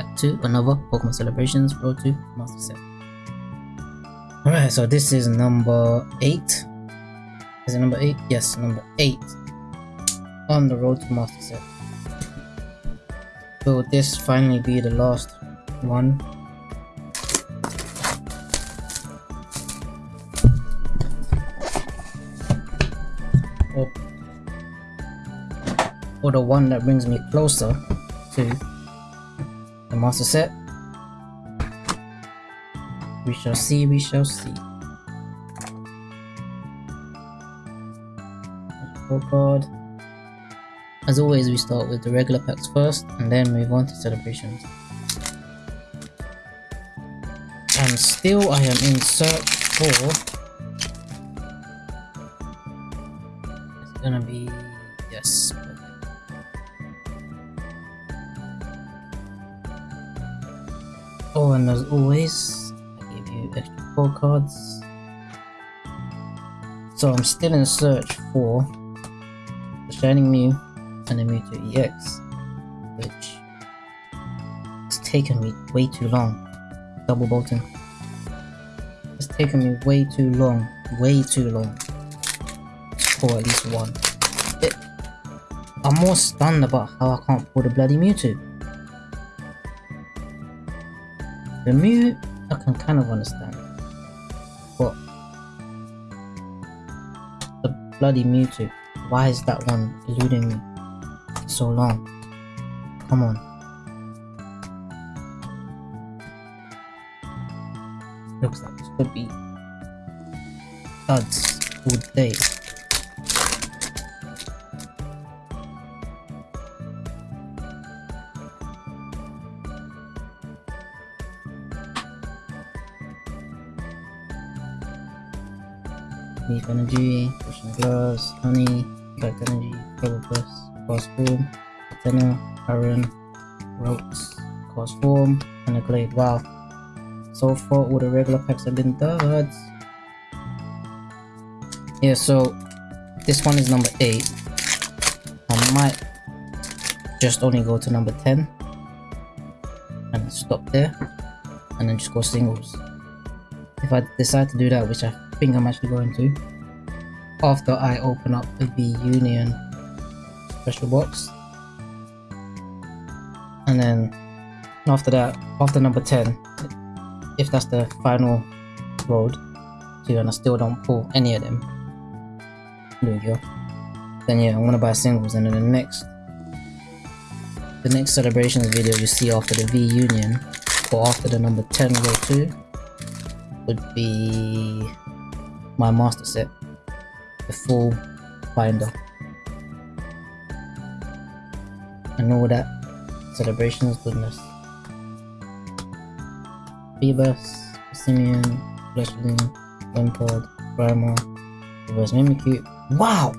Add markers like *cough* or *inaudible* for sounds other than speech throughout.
back to another Pokemon Celebrations Road to Master Set. Alright, so this is number 8. Is it number 8? Yes, number 8 on the Road to Master Set. Will this finally be the last one? Or, or the one that brings me closer to master set. We shall see, we shall see. Oh god. As always, we start with the regular packs first and then move on to celebrations. And still I am in search for... It's gonna be... And as always, I give you extra four cards. So I'm still in search for the Shining Mew and the Mewtwo EX, which it's taken me way too long. Double bolting. It's taken me way too long, way too long for at least one. It, I'm more stunned about how I can't pull the bloody Mewtwo. The Mew, I can kind of understand. But the bloody Mewtwo, why is that one eluding me so long? Come on. Looks like this could be duds all day. Leaf Energy, Potion Glass, Honey, Direct Energy, Probopass, Cross Form, Athena, Iron, Ropes, Cross Form, and a Glade. Wow. So far all the regular packs have been duds. Yeah, so this one is number 8. I might just only go to number 10 and stop there and then just go singles. If I decide to do that, which I think I'm actually going to, after I open up the V Union special box. And then after that, after number 10, if that's the final road to and I still don't pull any of them, there we go. Then yeah, I'm gonna buy singles and then the next the next celebrations video you see after the V Union or after the number 10 row 2 would be my master set the full binder and all that celebrations goodness Phoebus, Simeon, Fletchling, Lampard, Grimer, Reverse Mimikyu. Wow!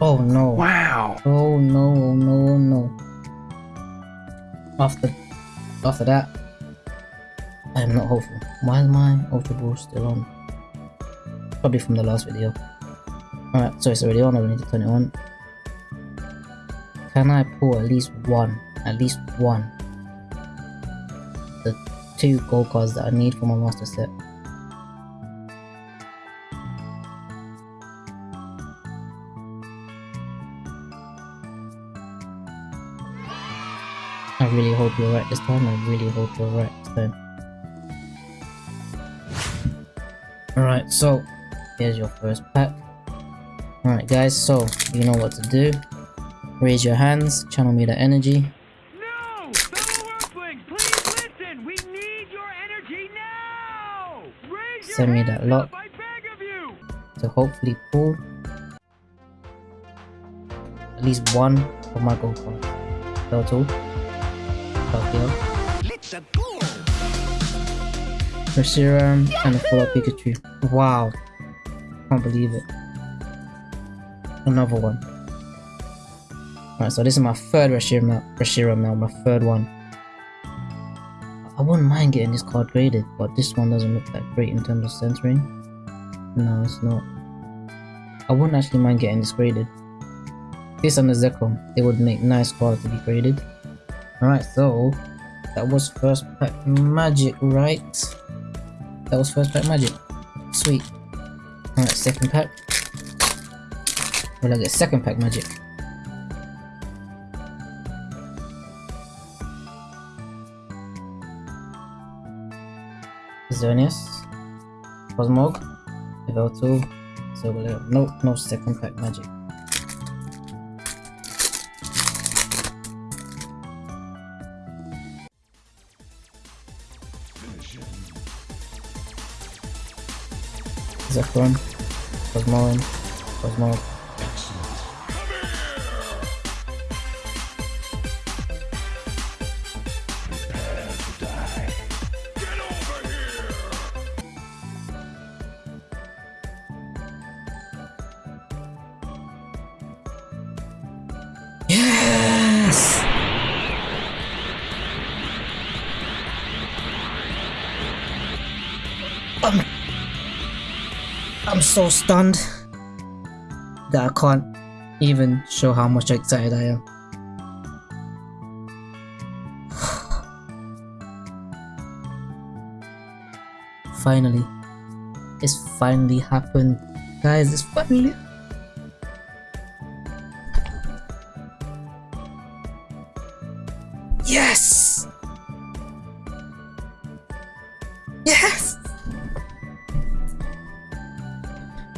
Oh no. Wow. Oh no, oh no, oh no. After after that, I am not hopeful. Why is my Ultra Ball still on? Probably from the last video. Alright, so it's already on, I don't need to turn it on. Can I pull at least one? At least one. The two gold cards that I need for my master set. I really hope you're right this time. I really hope you're right this time. Alright, so here's your first pack. Alright guys, so you know what to do. Raise your hands, channel me the energy. No! Fellow Earthlings, please listen! We need your energy now! Raise your Send me that lock. I beg of you! to hopefully pull at least one of my gold cards. Total. Tokyo. Let's go! Reshiram and a full Pikachu. Wow. Can't believe it. Another one. Alright, so this is my third Reshiram, Reshiram now, my third one. I wouldn't mind getting this card graded, but this one doesn't look that great in terms of centering. No, it's not. I wouldn't actually mind getting this graded. This and the Zekrom, they would make nice cards to be graded. Alright, so that was first pack magic, right? That was first pack magic. Sweet. Alright, second pack. Will I get second pack magic? Xerneas, Cosmog, level 2, so no, no second pack magic. Zekrom, Cosmoem, Cosmog, so stunned that I can't even show how much excited I am. *sighs* finally. It's finally happened. Guys, it's finally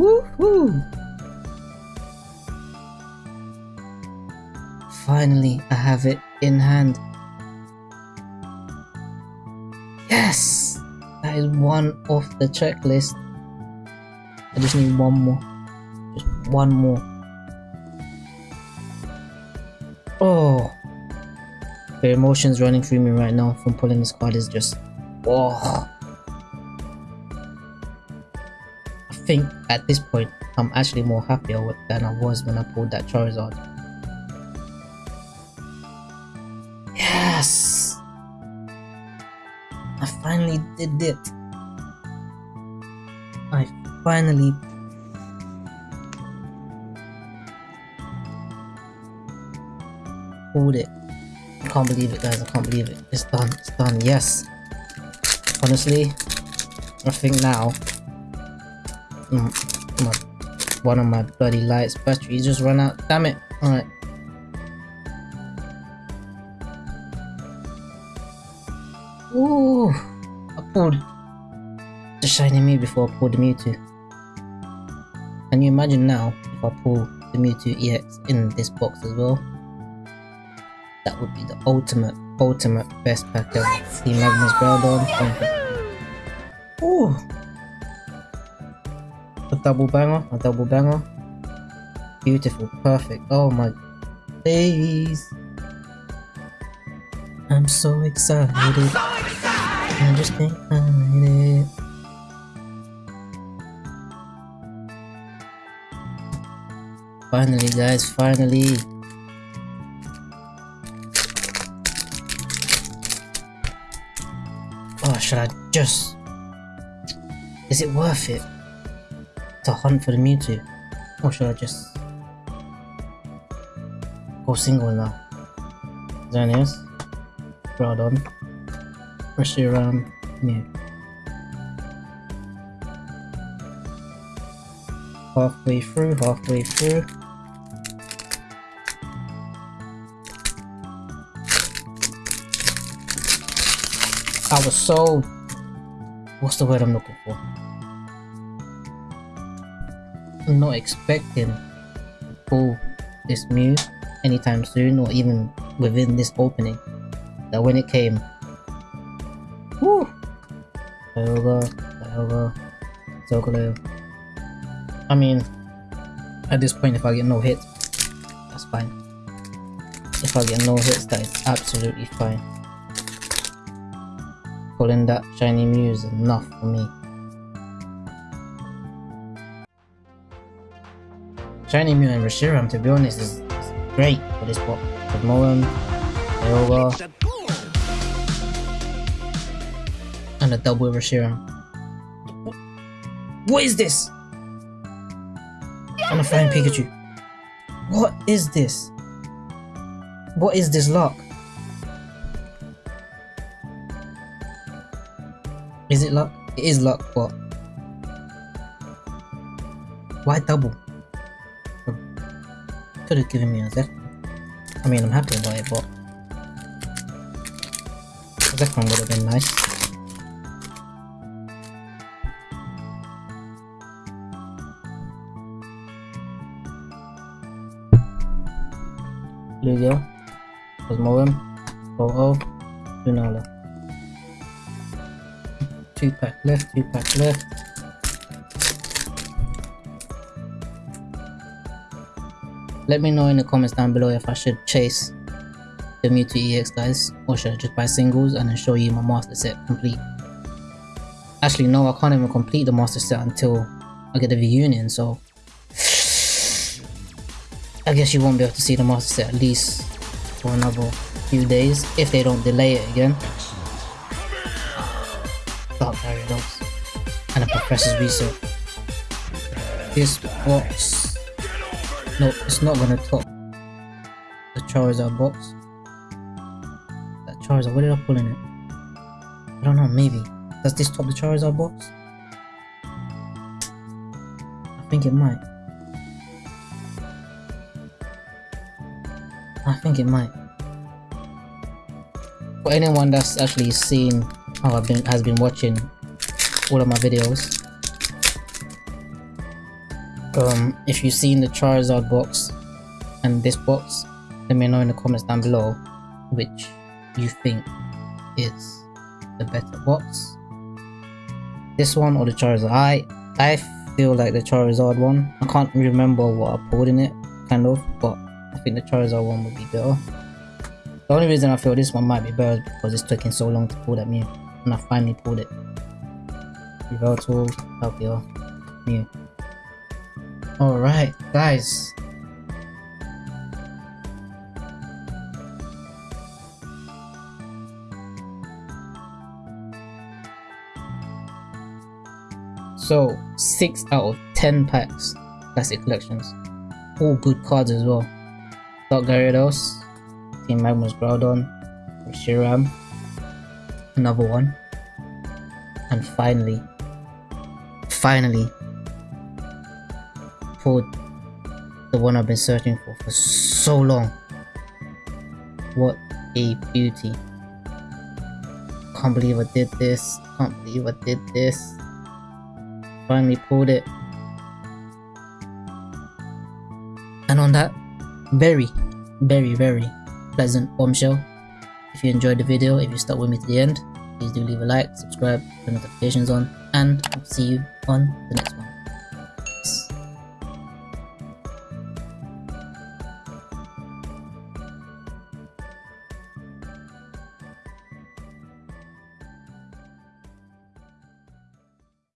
Woohoo! Finally, I have it in hand. Yes! That is one off the checklist. I just need one more. Just one more. Oh! The emotions running through me right now from pulling this card is just... Oh! Think at this point, I'm actually more happier than I was when I pulled that Charizard. Yes! I finally did it. I finally pulled it. I can't believe it guys, I can't believe it. It's done, it's done, yes. Honestly, I think now my, one of my bloody lights battery just run out. Damn it. Alright. Ooh, I pulled the shiny Mew before I pulled the Mewtwo. Can you imagine now if I pull the Mewtwo EX in this box as well? That would be the ultimate, ultimate best pack ever. Team Magma's Groudon. Ooh! Double banger, a double banger. Beautiful, perfect. Oh my days. I'm so excited. I'm so excited. I just can't hide it. Finally guys, finally. Oh, should I just... Is it worth it to hunt for the Mewtwo? Or should I just go single now? Xerneas, Groudon, Reshiram, Mew. Halfway through, halfway through. I was so... What's the word I'm looking for? Not expecting to pull this Mew anytime soon or even within this opening. That when it came... Woo! Kyogre, Kyogre, Solgaleo. I mean, at this point if I get no hits, that's fine. If I get no hits, that is absolutely fine. Pulling that shiny Mew is enough for me. Shiny Mew and Reshiram, to be honest, is, is great for this spot. But Moem, and a double Reshiram. What is this? And a flying Pikachu. What is this? What is this luck? Is it luck? It is luck, but... Why double? Could have given me a Zekrom. I mean, I'm happy about it, but Zekrom would have been nice. Lugia, Cosmoem, Oh, Lunala. Two pack left, two pack left. Let me know in the comments down below if I should chase the Mewtwo EX guys or should I just buy singles and then show you my master set complete. Actually no, I can't even complete the master set until I get the V Union so *sighs* I guess you won't be able to see the master set at least for another few days if they don't delay it again. *sighs* Dark Gyarados and a Professor's Research. This box, no, it's not gonna top the Charizard box. That Charizard, what did I pull in it? I don't know, maybe. Does this top the Charizard box? I think it might. I think it might. For anyone that's actually seen how I've been has been watching all of my videos. Um, if you've seen the Charizard box and this box, let me know in the comments down below which you think is the better box. This one or the Charizard? I I feel like the Charizard one. I can't remember what I pulled in it, kind of, but I think the Charizard one would be better. The only reason I feel this one might be better is because it's taking so long to pull that Mew, and I finally pulled it. Yveltal, Palkia, Mew. Alright, guys. So, 6 out of 10 packs, classic collections. All good cards as well. Dark Gyarados, Team Magma's Groudon, Reshiram, another one. And finally, finally, the one I've been searching for for so long. What a beauty. Can't believe I did this. Can't believe I did this. Finally pulled it. And on that very, very, very pleasant bombshell. If you enjoyed the video, if you stuck with me to the end, please do leave a like, subscribe, turn notifications on, and I'll see you on the next one.